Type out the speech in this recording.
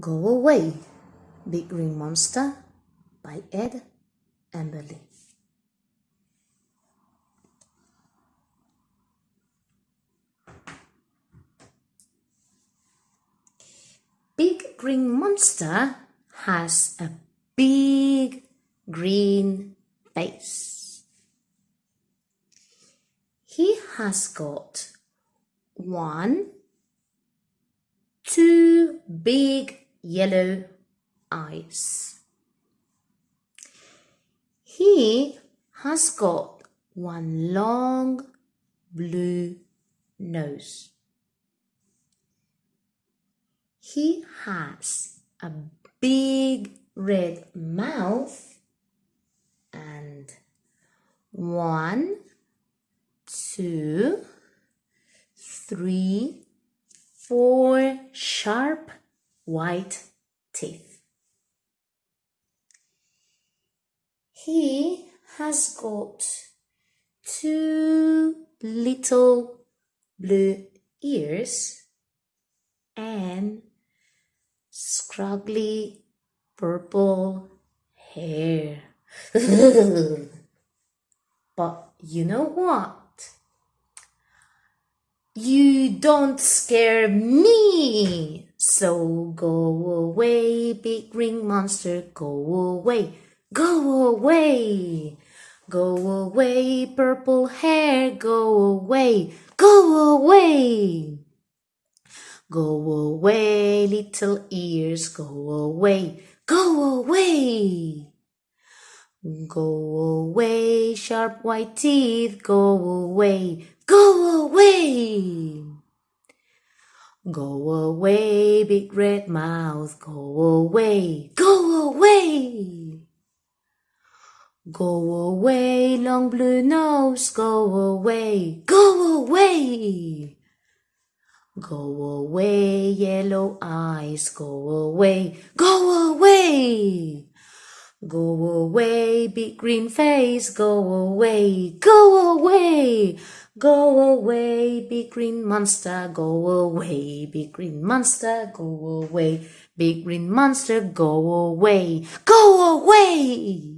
Go Away, Big Green Monster by Ed Emberley. Big Green Monster has a big green face. He has got one, two big yellow eyes. He has got one long blue nose. He has a big red mouth and one, two, three, four sharp white teeth. He has got two little blue ears and scraggly purple hair. but you know what? You don't scare me. So go away, big green monster, go away, go away. Go away, purple hair, go away, go away. Go away, little ears, go away, go away. Go away, sharp white teeth, go away, go away. Go away, big red mouth, go away, go away. Go away, long blue nose, go away, go away. Go away, yellow eyes, go away, go away. Go away, big green face, go away, go away. Go away, big green monster, go away, big green monster, go away, big green monster, go away, go away.